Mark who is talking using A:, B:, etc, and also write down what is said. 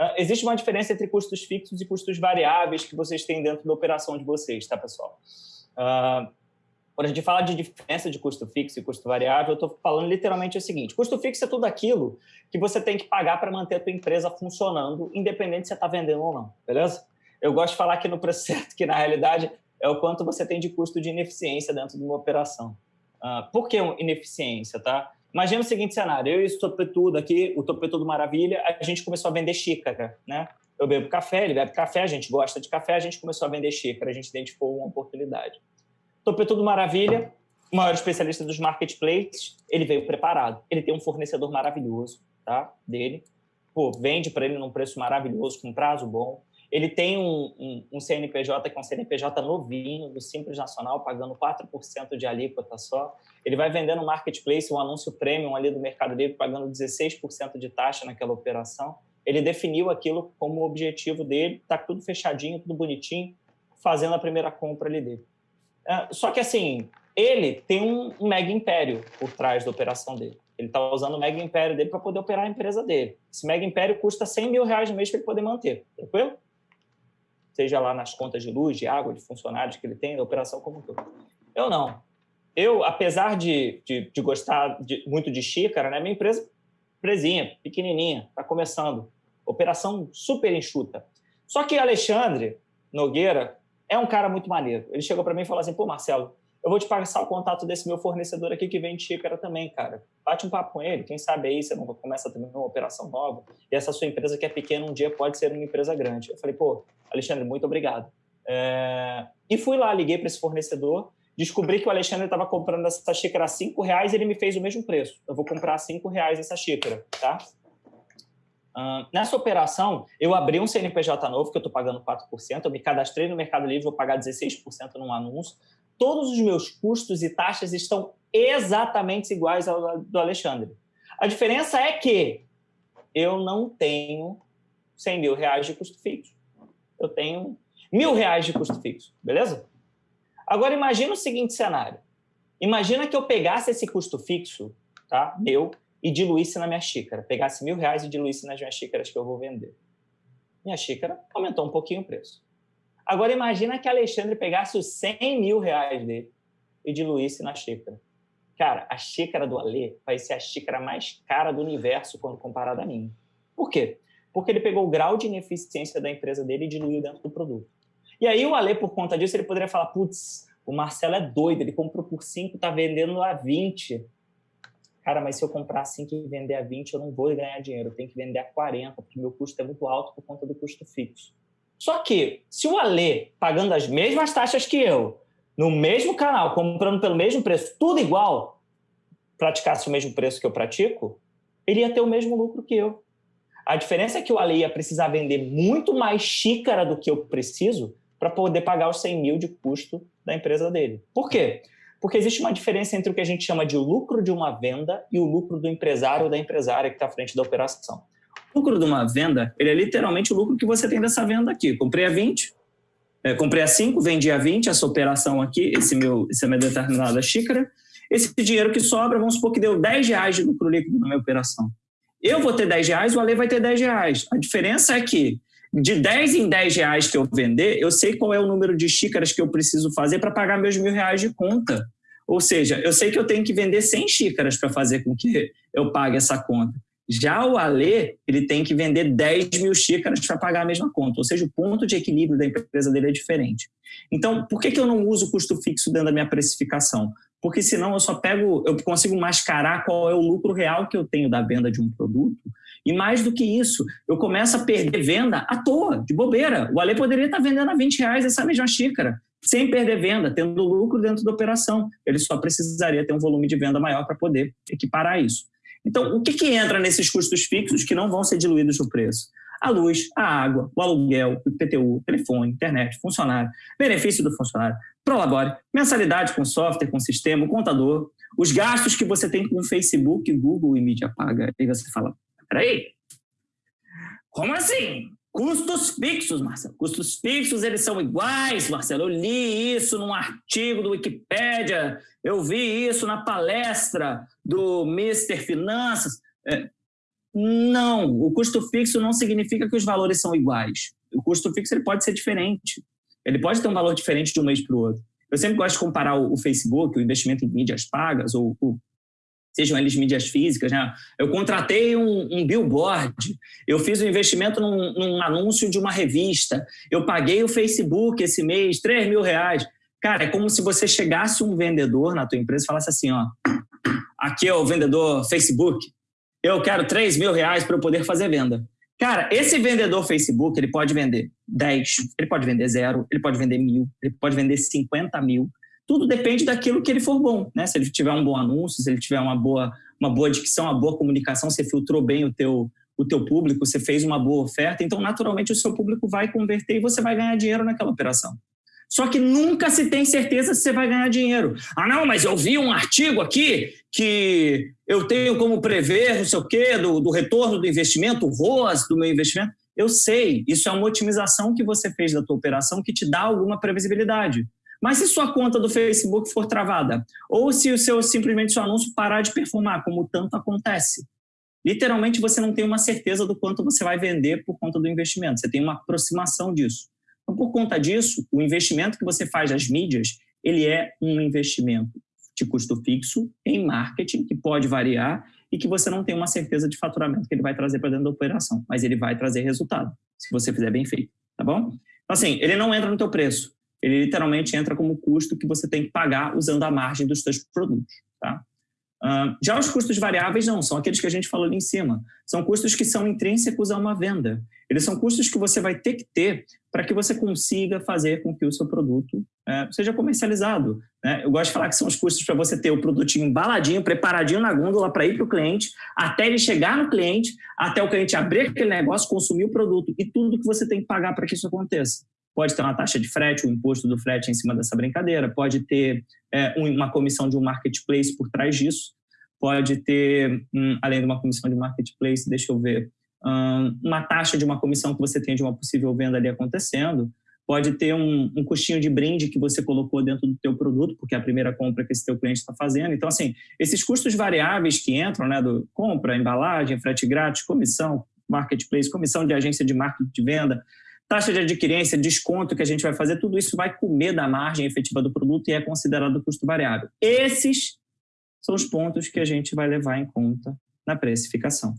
A: Uh, existe uma diferença entre custos fixos e custos variáveis que vocês têm dentro da operação de vocês, tá, pessoal? Uh, quando a gente fala de diferença de custo fixo e custo variável, eu estou falando literalmente o seguinte, custo fixo é tudo aquilo que você tem que pagar para manter a tua empresa funcionando, independente se você está vendendo ou não, beleza? Eu gosto de falar aqui no preço certo, que na realidade é o quanto você tem de custo de ineficiência dentro de uma operação. Uh, por que ineficiência, tá? Imagina o seguinte cenário, eu e o Topetudo aqui, o Topetudo Maravilha, a gente começou a vender xícara, né? Eu bebo café, ele bebe café, a gente gosta de café, a gente começou a vender xícara, a gente identificou uma oportunidade. Topetudo Maravilha, o maior especialista dos marketplaces, ele veio preparado. Ele tem um fornecedor maravilhoso, tá? Dele. Pô, vende para ele num preço maravilhoso, com prazo bom. Ele tem um, um, um, CNPJ que é um CNPJ novinho, do Simples Nacional, pagando 4% de alíquota só. Ele vai vender no marketplace um anúncio premium ali do Mercado Livre, pagando 16% de taxa naquela operação. Ele definiu aquilo como objetivo dele, está tudo fechadinho, tudo bonitinho, fazendo a primeira compra ali dele. É, só que, assim, ele tem um, um mega império por trás da operação dele. Ele está usando o mega império dele para poder operar a empresa dele. Esse mega império custa 100 mil reais no mês para ele poder manter, tranquilo? Seja lá nas contas de luz, de água, de funcionários que ele tem, da operação como todo. Eu não. Eu, apesar de, de, de gostar de, muito de xícara, né, minha empresa presinha, pequenininha, está começando. Operação super enxuta. Só que Alexandre Nogueira é um cara muito maneiro. Ele chegou para mim e falou assim, pô, Marcelo, eu vou te passar o contato desse meu fornecedor aqui que vende xícara também, cara. Bate um papo com ele, quem sabe aí você não começa também uma operação nova. E essa sua empresa que é pequena um dia pode ser uma empresa grande. Eu falei, pô, Alexandre, muito obrigado. É... E fui lá, liguei para esse fornecedor, descobri que o Alexandre estava comprando essa xícara a cinco reais e ele me fez o mesmo preço. Eu vou comprar a cinco reais essa xícara, tá? Uh, nessa operação, eu abri um CNPJ novo, que eu estou pagando 4%, eu me cadastrei no Mercado Livre, vou pagar 16% num anúncio. Todos os meus custos e taxas estão exatamente iguais ao do Alexandre. A diferença é que eu não tenho 100 mil reais de custo fixo. Eu tenho mil reais de custo fixo, beleza? Agora, imagina o seguinte cenário. Imagina que eu pegasse esse custo fixo, tá, meu, e diluísse na minha xícara. Pegasse mil reais e diluísse nas minhas xícaras que eu vou vender. Minha xícara aumentou um pouquinho o preço. Agora imagina que Alexandre pegasse os 100 mil reais dele e diluísse na xícara. Cara, a xícara do Alê vai ser a xícara mais cara do universo quando comparada a mim. Por quê? Porque ele pegou o grau de ineficiência da empresa dele e diluiu dentro do produto. E aí o Alê, por conta disso, ele poderia falar, putz, o Marcelo é doido, ele comprou por 5, está vendendo a 20 cara, mas se eu comprar 5 e vender a 20, eu não vou ganhar dinheiro, eu tenho que vender a 40, porque meu custo é muito alto por conta do custo fixo. Só que, se o Alê, pagando as mesmas taxas que eu, no mesmo canal, comprando pelo mesmo preço, tudo igual, praticasse o mesmo preço que eu pratico, ele ia ter o mesmo lucro que eu. A diferença é que o Ale ia precisar vender muito mais xícara do que eu preciso para poder pagar os 100 mil de custo da empresa dele. Por quê? Porque existe uma diferença entre o que a gente chama de lucro de uma venda e o lucro do empresário ou da empresária que está à frente da operação. O lucro de uma venda, ele é literalmente o lucro que você tem dessa venda aqui. Comprei a 20, é, comprei a 5, vendi a 20, essa operação aqui, esse meu, essa minha determinada xícara. Esse dinheiro que sobra, vamos supor que deu 10 reais de lucro líquido na minha operação. Eu vou ter 10 reais, o Ale vai ter 10 reais. A diferença é que de 10 em 10 reais que eu vender, eu sei qual é o número de xícaras que eu preciso fazer para pagar meus mil reais de conta. Ou seja, eu sei que eu tenho que vender 100 xícaras para fazer com que eu pague essa conta. Já o Alê, ele tem que vender 10 mil xícaras para pagar a mesma conta. Ou seja, o ponto de equilíbrio da empresa dele é diferente. Então, por que, que eu não uso custo fixo dentro da minha precificação? Porque senão eu só pego, eu consigo mascarar qual é o lucro real que eu tenho da venda de um produto e mais do que isso, eu começo a perder venda à toa, de bobeira. O Ale poderia estar vendendo a 20 reais essa mesma xícara, sem perder venda, tendo lucro dentro da operação. Ele só precisaria ter um volume de venda maior para poder equiparar isso. Então, o que, que entra nesses custos fixos que não vão ser diluídos no preço? A luz, a água, o aluguel, o IPTU, telefone, internet, funcionário, benefício do funcionário, prolabore, mensalidade com software, com sistema, contador, os gastos que você tem com Facebook, Google e mídia paga. Aí você fala, Peraí. Como assim? Custos fixos, Marcelo. Custos fixos, eles são iguais, Marcelo. Eu li isso num artigo do Wikipédia, eu vi isso na palestra do Mr. Finanças. É, Não, o custo fixo não significa que os valores são iguais. O custo fixo ele pode ser diferente. Ele pode ter um valor diferente de um mês para o outro. Eu sempre gosto de comparar o, Facebook, o investimento em mídias pagas, ou, ou sejam eles mídias físicas. Né? Eu contratei um, um billboard, eu fiz um investimento num, num, anúncio de uma revista, eu paguei o Facebook esse mês, 3 mil reais. Cara, é como se você chegasse um vendedor na tua empresa e falasse assim, ó, aqui é o vendedor Facebook, eu quero 3 mil reais para eu poder fazer venda. Cara, esse vendedor Facebook, ele pode vender 10, ele pode vender zero, ele pode vender mil, ele pode vender 50 mil. Tudo depende daquilo que ele for bom, né? Se ele tiver um bom anúncio, se ele tiver uma boa, uma boa dicção, uma boa comunicação, você filtrou bem o teu, o teu público, você fez uma boa oferta, então naturalmente o seu público vai converter e você vai ganhar dinheiro naquela operação. Só que nunca se tem certeza se você vai ganhar dinheiro. Ah, não, mas eu vi um artigo aqui que eu tenho como prever, não sei o quê, do, do retorno do investimento, o ROAS do meu investimento. Eu sei, isso é uma otimização que você fez da tua operação que te dá alguma previsibilidade. Mas se sua conta do Facebook for travada, ou se o seu simplesmente seu anúncio parar de performar, como tanto acontece, literalmente você não tem uma certeza do quanto você vai vender por conta do investimento. Você tem uma aproximação disso. Então, por conta disso, o investimento que você faz nas mídias, ele é um investimento de custo fixo em marketing, que pode variar e que você não tem uma certeza de faturamento que ele vai trazer para dentro da operação, mas ele vai trazer resultado, se você fizer bem feito, tá bom? Então, assim, ele não entra no teu preço, ele literalmente entra como custo que você tem que pagar usando a margem dos seus produtos, tá? Já os custos variáveis não, são aqueles que a gente falou ali em cima. São custos que são intrínsecos a uma venda. Eles são custos que você vai ter que ter para que você consiga fazer com que o seu produto é, seja comercializado. Né? Eu gosto de falar que são os custos para você ter o produtinho embaladinho, preparadinho na gôndola para ir para o cliente, até ele chegar no cliente, até o cliente abrir aquele negócio, consumir o produto e tudo que você tem que pagar para que isso aconteça. Pode ter uma taxa de frete, o um imposto do frete em cima dessa brincadeira, pode ter é, uma comissão de um marketplace por trás disso, pode ter, hum, além de uma comissão de marketplace, deixa eu ver, hum, uma taxa de uma comissão que você tem de uma possível venda ali acontecendo, pode ter um, um custinho de brinde que você colocou dentro do teu produto, porque é a primeira compra que esse teu cliente está fazendo. Então, assim, esses custos variáveis que entram, né, do compra, embalagem, frete grátis, comissão, marketplace, comissão de agência de marketing de venda, taxa de adquirência, desconto que a gente vai fazer, tudo isso vai comer da margem efetiva do produto e é considerado custo variável. Esses são os pontos que a gente vai levar em conta na precificação.